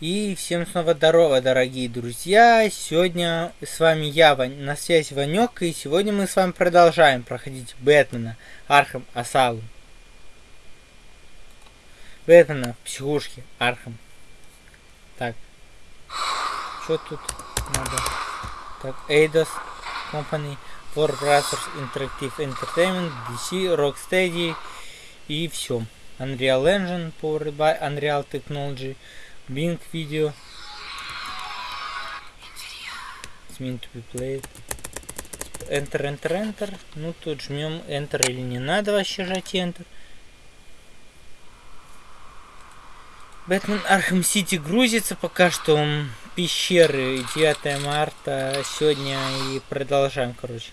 И всем снова здорово, дорогие друзья! Сегодня с вами я, Вань, на связи Ванек, и сегодня мы с вами продолжаем проходить Бэтмена Arkham Asylum. Бэтмена в психушке Arkham. Так. Что тут надо? Так, Eidos Company, Warner Brothers Interactive Entertainment, DC, Rocksteady и все. Unreal Engine, powered by Unreal Technology, Bink Video. It's meant to be played. Enter, Enter, Enter. Ну, тут жмем Enter или не надо вообще жать Enter. Batman Arkham City грузится пока что. Пещеры 9 марта сегодня и продолжаем, короче.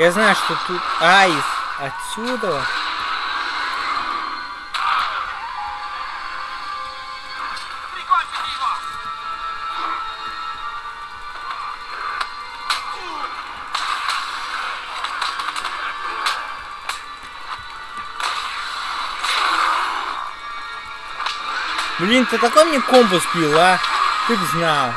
Я знаю, что тут Айс отсюда. Блин, ты такой мне комбо спил, а? Ты б знал.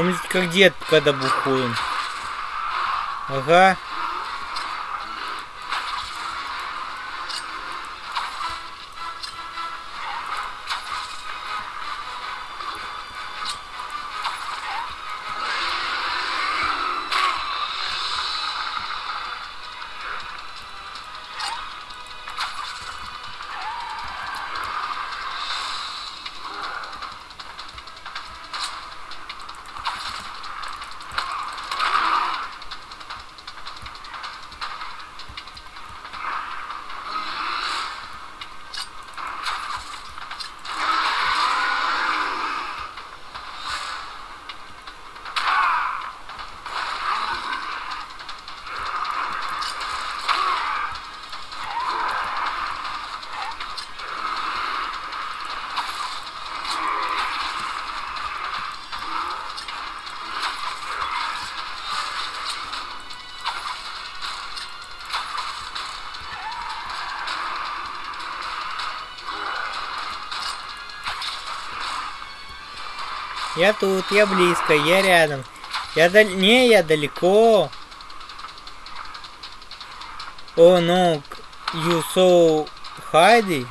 Он как дед, когда бухуем. Ага. Я тут, я близко, я рядом. Я дал... Не, я далеко. О, oh, no, you so hiding.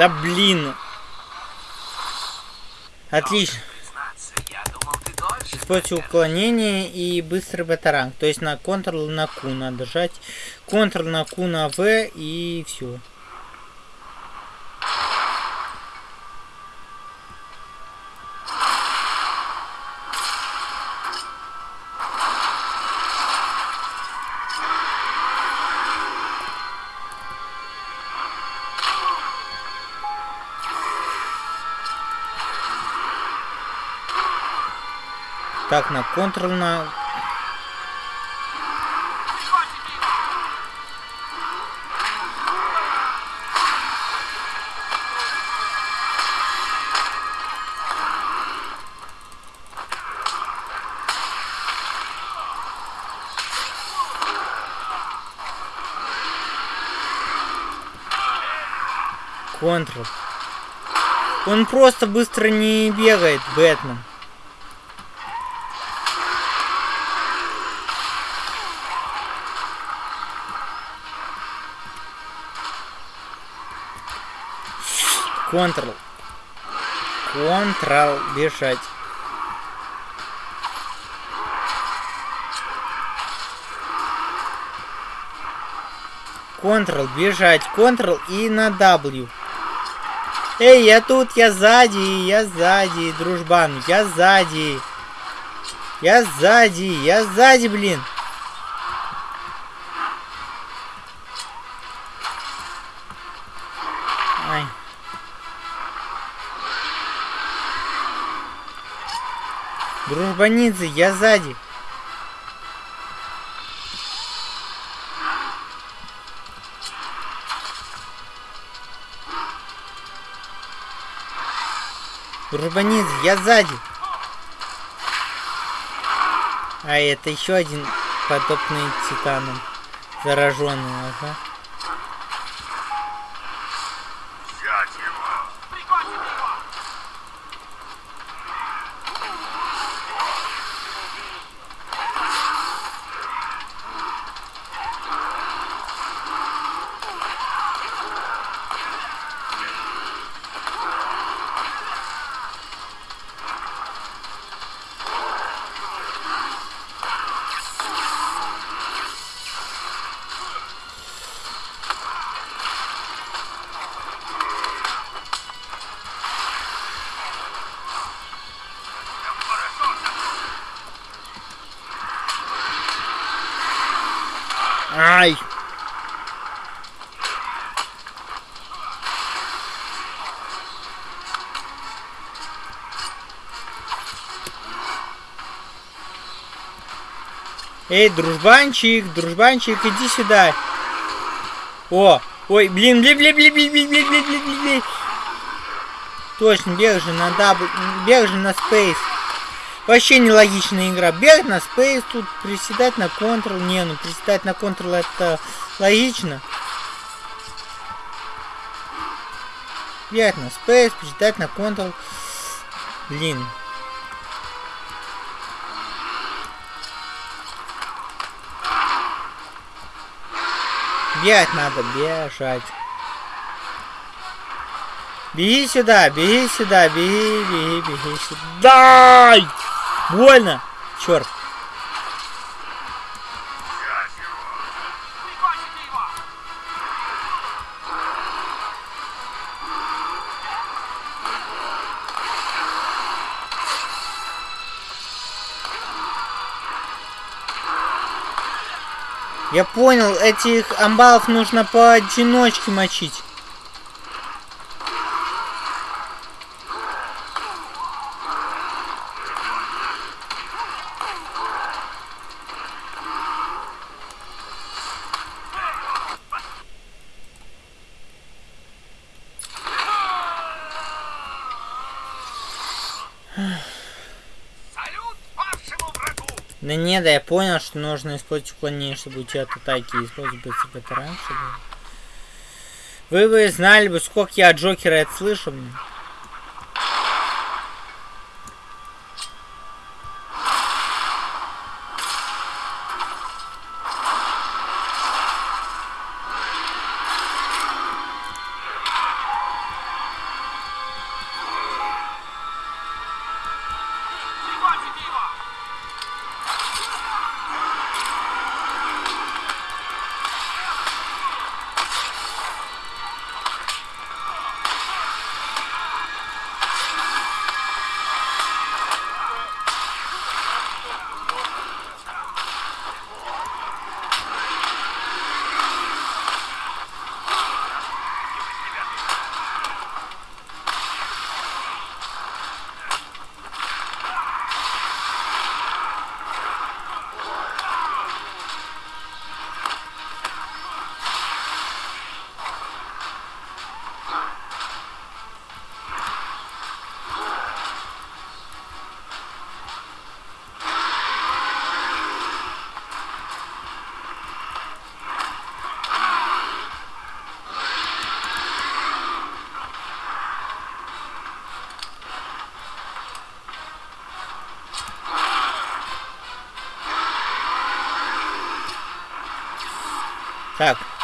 Да блин. Отлично. Используйте уклонение и быстрый батаранг. То есть на Ctrl на Q надо жать. Ctrl на Q на V и все. Так, на контрольно. Контрол. Он просто быстро не бегает, Бэтмен. Контрол. Контрол. Бежать. Контрол, бежать, Контрол и на W. Эй, я тут, я сзади, я сзади, дружбан, я сзади. Я сзади, я сзади, блин. Дружбанидзе, я сзади. Дружбанидзе, я сзади. А это еще один подобный титаном. Зараженный, ага. Ай! Эй, дружбанчик, дружбанчик, иди сюда. О, ой, блин, блин, блин, блин, блин, блин, блин, блин, блин, блин. Точно, бег же на double, бег же на space. Вообще нелогичная игра. Бегать на space, тут приседать на control. Не, ну приседать на control это логично. Бегать на спейс, приседать на контрол. Блин. Бегать надо, бежать. Беги сюда, беги сюда, беги, беги, беги сюда. Дай! Больно! Черт. Я понял, этих амбалов нужно по одиночке мочить. Да не, да я понял, что нужно использовать уклонение, чтобы уйти от атаки. Использовать это раньше. Вы бы знали бы, сколько я от Джокера это слышу. блин.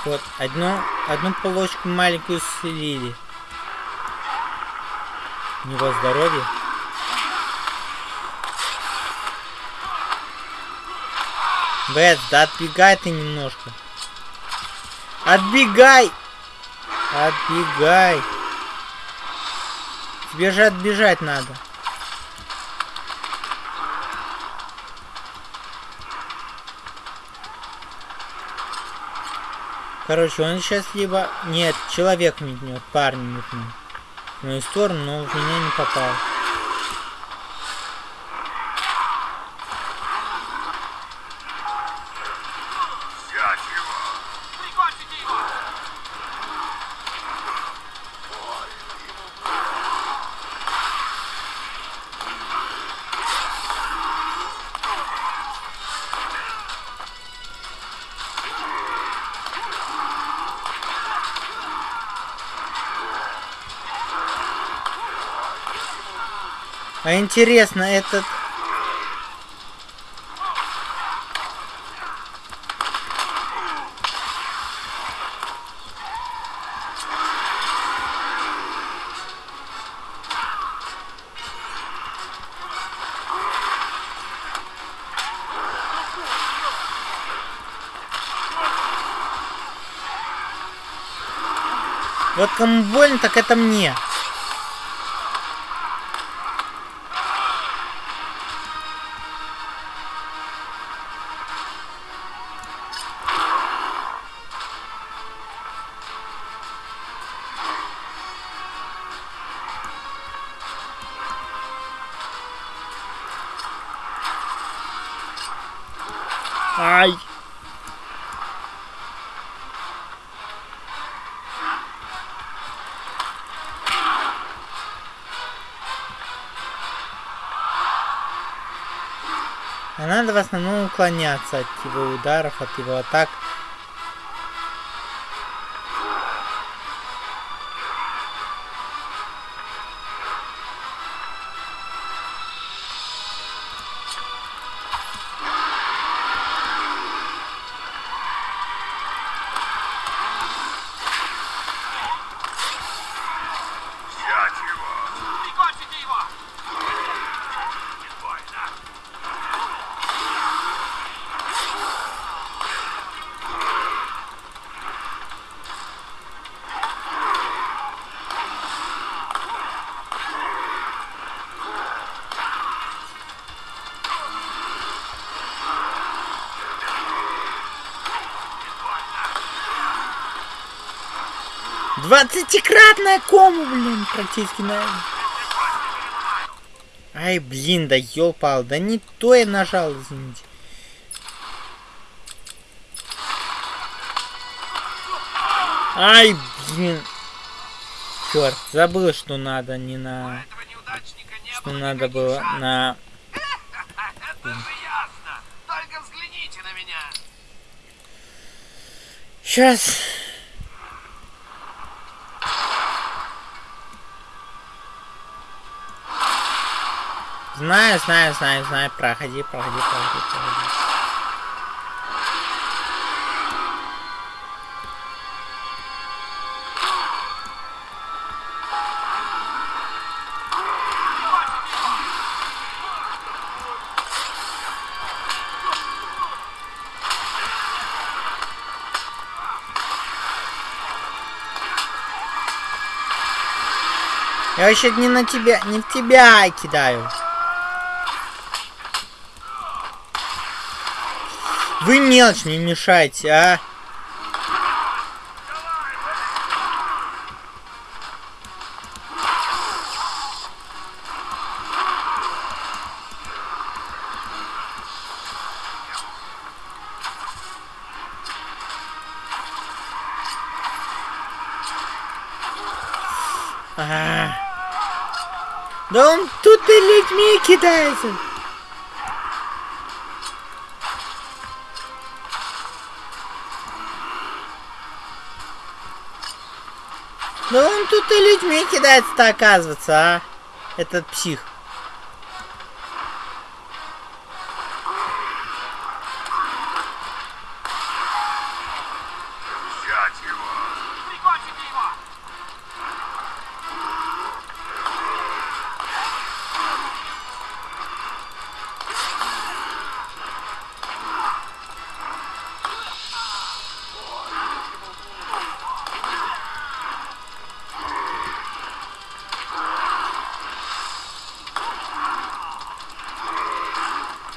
Вот, одну, одну полочку маленькую слили. У него здоровье. Бэт, да отбегай ты немножко. Отбегай! Отбегай! Тебе же отбежать надо. Короче, он сейчас либо... Нет, человек метнет, парень метнет. В мою сторону, но в меня не попал. А интересно, этот... Вот кому больно, так это мне. Ай! А надо в основном уклоняться от его ударов, от его атак. Двадцатикратная кому, блин, практически, наверное. Ай, блин, да ёпал, да не то я нажал, извините. Ай, блин. Черт, забыл, что надо не на... Что надо было на... Сейчас. Знаю, знаю, знаю, знаю. Проходи, проходи, проходи, проходи. Я вообще не на тебя, не в тебя кидаю. Вы мелочь не мешайте, а? А. Да он тут и людьми кидается. Да он тут и людьми кидается-то оказывается, а? Этот псих.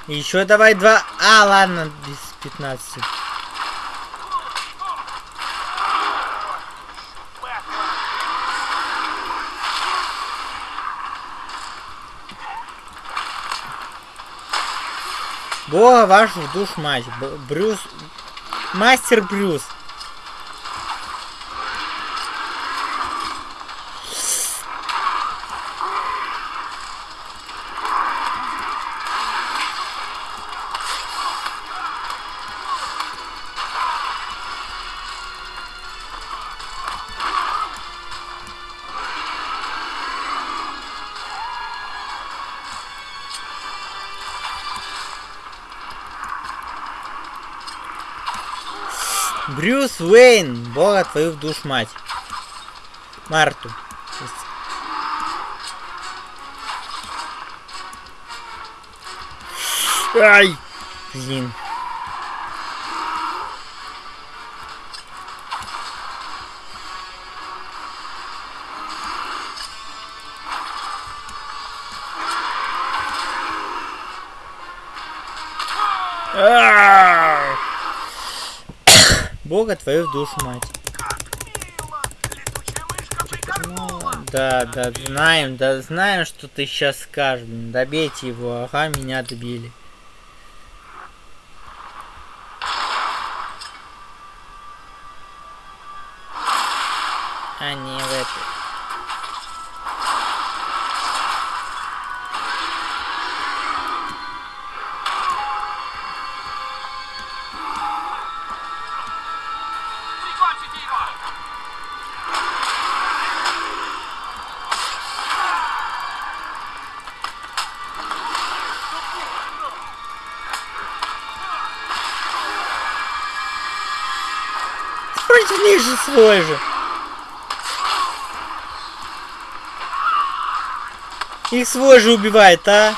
Еще давай два. А, ладно, без 15. Бога в душ мать. Брюс. Мастер Брюс. Брюс Уэйн, бога твою в душ мать. Марту. Ай! Блин. Бога твою душу мать. Да, да, знаем, да, знаем, что ты сейчас скажешь. Добейте его, ага, меня добили. А не в этой. Же свой же. Их свой же убивает, а?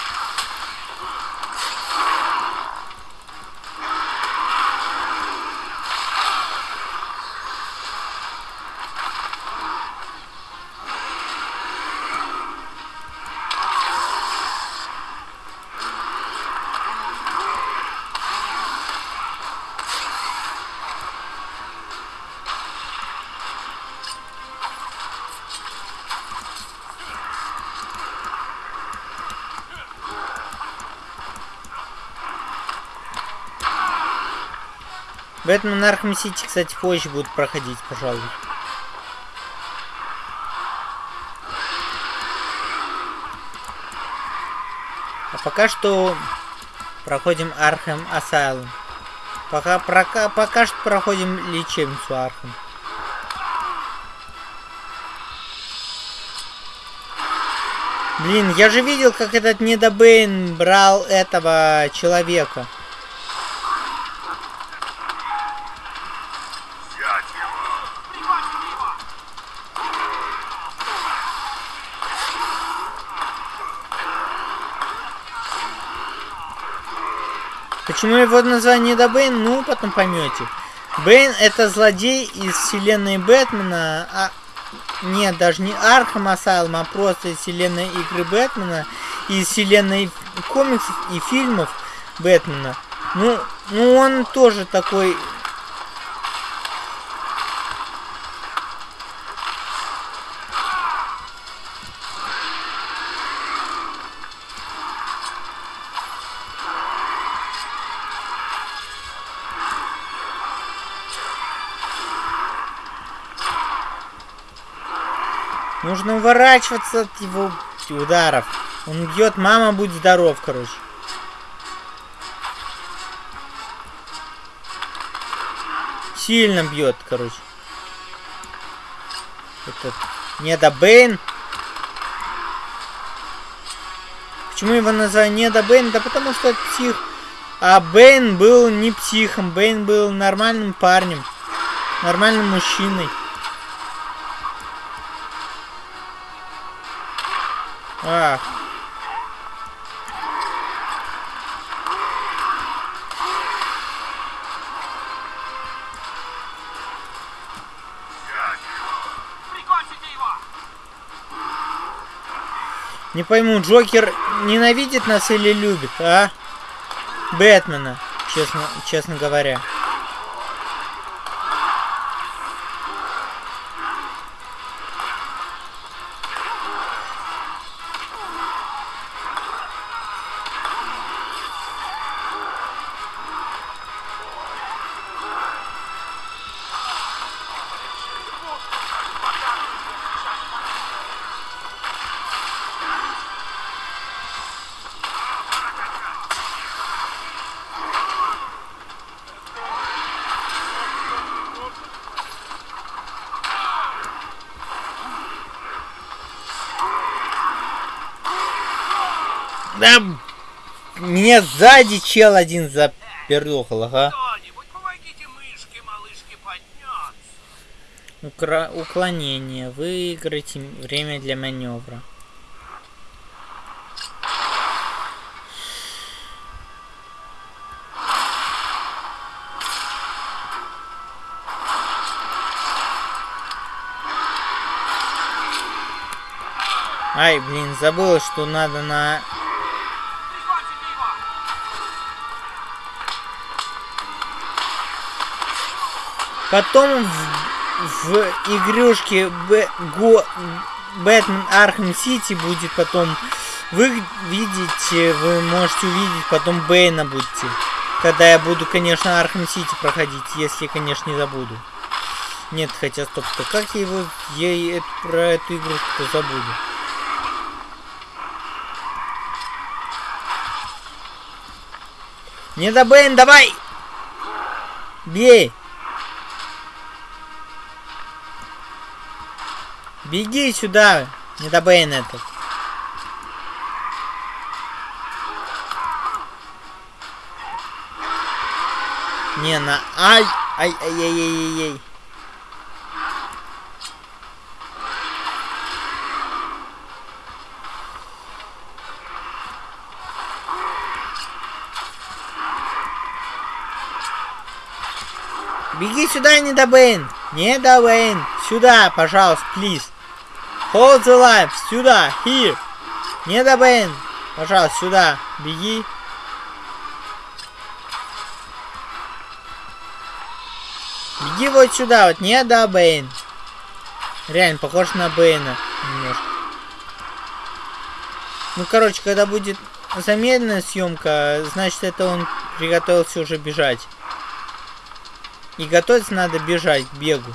Batman Arkham City, кстати, позже будут проходить, пожалуй. А пока что проходим Arkham Asylum. Пока, пока, пока что проходим лечебницу Arkham. Блин, я же видел, как этот недо-Бэйн брал этого человека. Почему его название недо-Бэйн? Ну, потом поймете. Бэйн это злодей из вселенной Бэтмена. А... Нет, даже не Arkham Asylum, а просто из вселенной игры Бэтмена. Из вселенной комиксов и фильмов Бэтмена. Ну, ну он тоже такой... Нужно уворачиваться от его ударов. Он бьет, мама, будь здоров, короче. Сильно бьет, короче. Этот недо-Бэйн. Почему его назвали недо-Бэйн? Да потому что псих. А Бэйн был не психом. Бэйн был нормальным парнем. Нормальным мужчиной. Его! Не пойму, Джокер ненавидит нас или любит, а? Бэтмена, честно, честно говоря. Да, м, меня сзади чел один запердохал, ага. Укра- уклонение. Выиграйте время для маневра. Ай, блин, забыла, что надо на... Потом в, в игрушке Б, Го, Batman Arkham City будет потом... Вы видите, вы можете увидеть потом Бэйна будете. Когда я буду, конечно, Arkham City проходить, если, конечно, не забуду. Нет, хотя, стоп, стоп, как я его... Я и эт- про эту игрушку забуду. Не до давай! Бей! Беги сюда, не до Бэйн этот. Не, на... Ай! Ай, ай, ай, ай, ай, ай. Беги сюда, не до Бэйн. Не до Бэйн. Сюда, пожалуйста, please. Hold the life. Сюда. Here. Не Бэйн. Пожалуйста, сюда. Беги. Беги вот сюда, вот не до Бэйн. Реально, похож на Бэйна немножко. Ну, короче, когда будет замедленная съемка, значит, это он приготовился уже бежать. И готовиться надо бежать к бегу.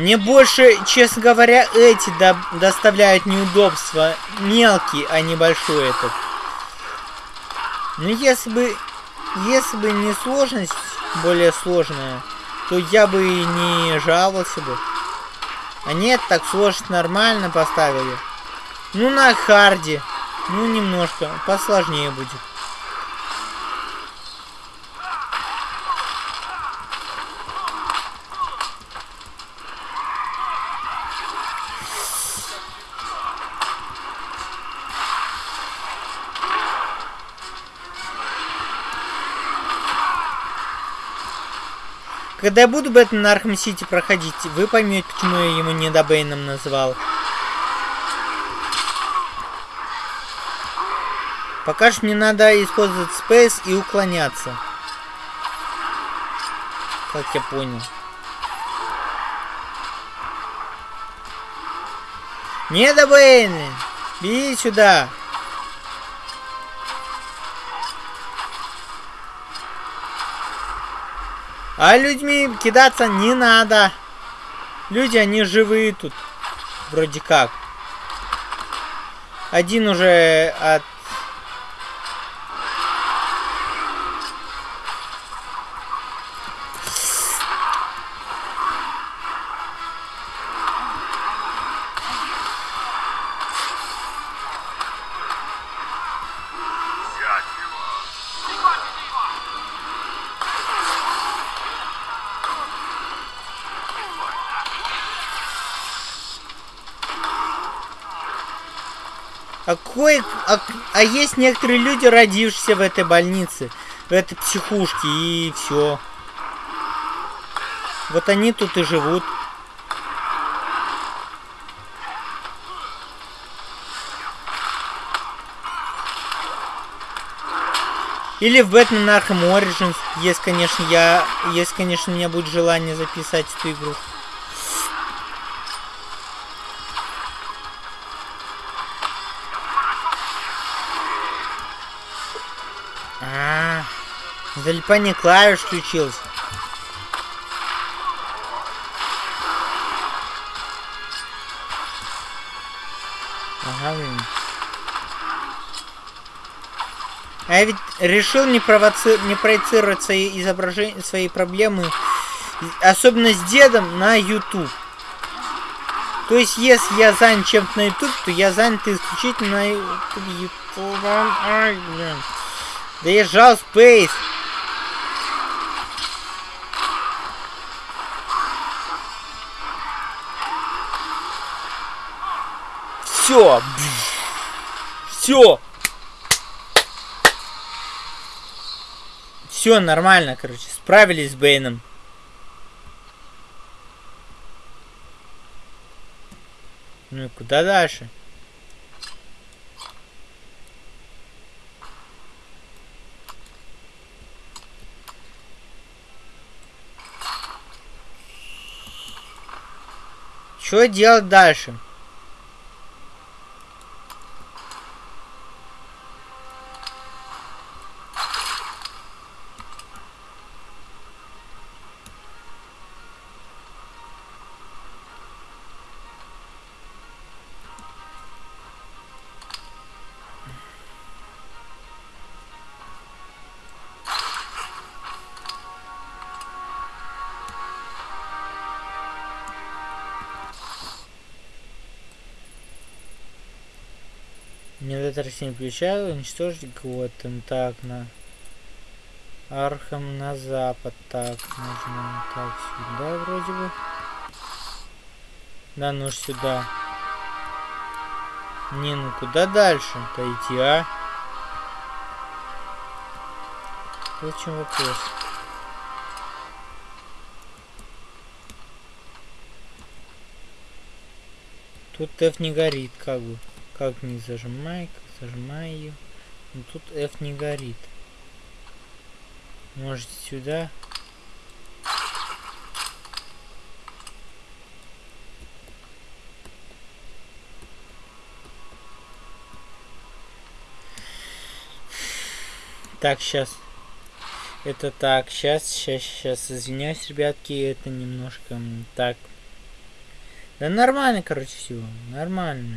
Мне больше, честно говоря, эти до- доставляют неудобства. Мелкий, а не большой этот. Ну, если бы... Если бы не сложность более сложная, то я бы и не жаловался бы. А нет, так сложность нормально поставили. Ну, на харде. Ну, немножко. Посложнее будет. Когда я буду Batman Arkham City проходить, вы поймете, почему я ему недо-Бэйном называл. Пока что мне надо использовать space и уклоняться. Как я понял. Недо-Бэйна! Беги сюда! А людьми кидаться не надо. Люди, они живые тут. Вроде как. Один уже от... А, кое, а, а есть некоторые люди, родившиеся в этой больнице, в этой психушке, и все. Вот они тут и живут. Или в Batman Arkham Origins, если, конечно, я, если, конечно, у меня будет желание записать эту игру. Залипание клавиш включилось. Ага, блин. А я ведь решил не, провоци... не проецировать свои изображения, свои проблемы, особенно с дедом, на YouTube. То есть, если я занят чем-то на YouTube, то я занят исключительно на YouTube. Ай, блин. Да я жал Space. Все. Все. Все нормально, короче. Справились с Бэйном. Ну и куда дальше? Что делать дальше? Недотрачение ключа, уничтожить Готэм. Так, на Архам на запад. Так, нажмем так сюда вроде бы. Да, ну сюда. Не, ну куда дальше-то идти, а? Зачем вопрос? Тут F не горит, как бы. Как не зажимай, как зажимай ее. Но тут F не горит. Может сюда. Так, сейчас. Это так, сейчас, сейчас, сейчас, извиняюсь, ребятки, это немножко так. Да нормально, короче, все, нормально.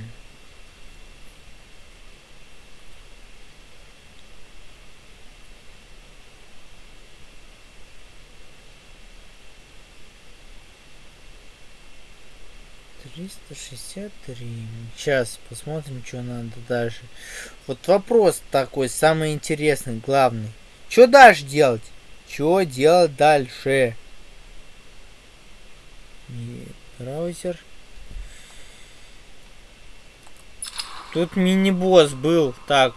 Триста шестьдесят три. Сейчас посмотрим что надо дальше. Вот вопрос такой самый интересный главный. Что дальше делать? Что делать дальше? И браузер. Тут мини-босс был так.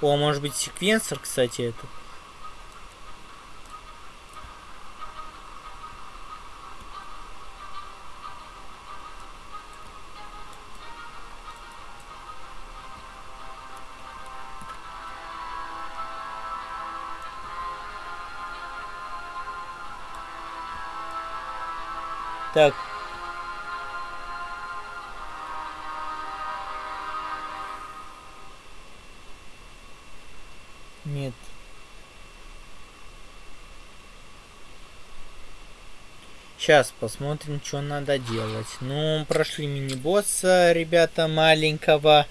О может быть секвенсор кстати этот Так. Нет. Сейчас посмотрим, что надо делать. Ну, прошли мини-босса, ребята, маленького.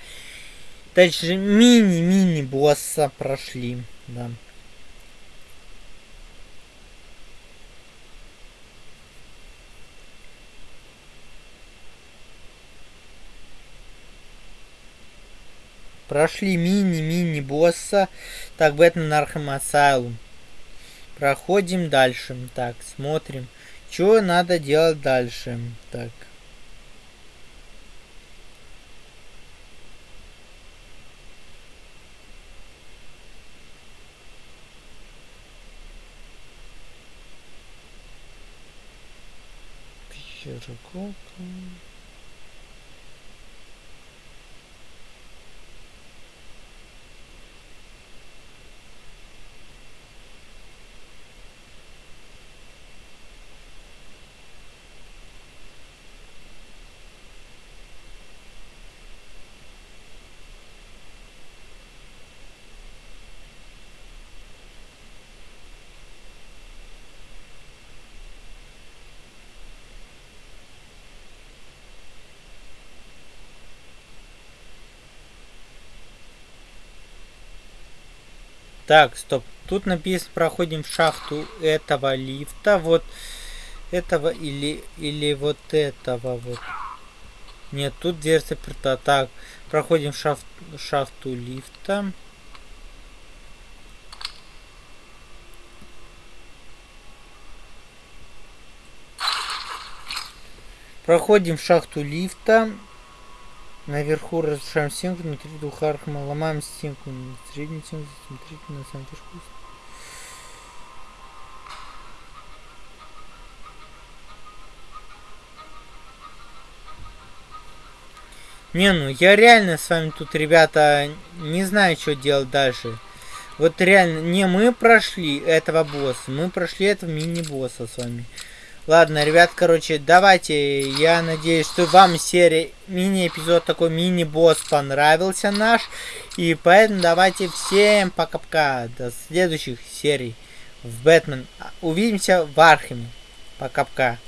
Дальше мини-мини-босса прошли, да. Прошли мини-мини-босса. Так, Batman Arkham Asylum. Проходим дальше. Так, смотрим. Что надо делать дальше? Так. Широко. Так, стоп. Тут написано, проходим в шахту этого лифта. Вот этого или, или вот этого вот. Нет, тут дверь заперта. Так, проходим в шафт, шахту лифта. Проходим в шахту лифта. Наверху разрушаем стенку, внутри двух архма ломаем стенку. Среднюю стенку, смотрите на самом верху. Не, ну я реально с вами тут, ребята, не знаю, что делать дальше. Вот реально, не мы прошли этого босса, мы прошли этого мини-босса с вами. Ладно, ребят, короче, давайте, я надеюсь, что вам серия, мини-эпизод такой, мини-босс понравился наш. И поэтому давайте всем пока-пока, до следующих серий в Бэтмен. Увидимся в Археме. Пока-пока.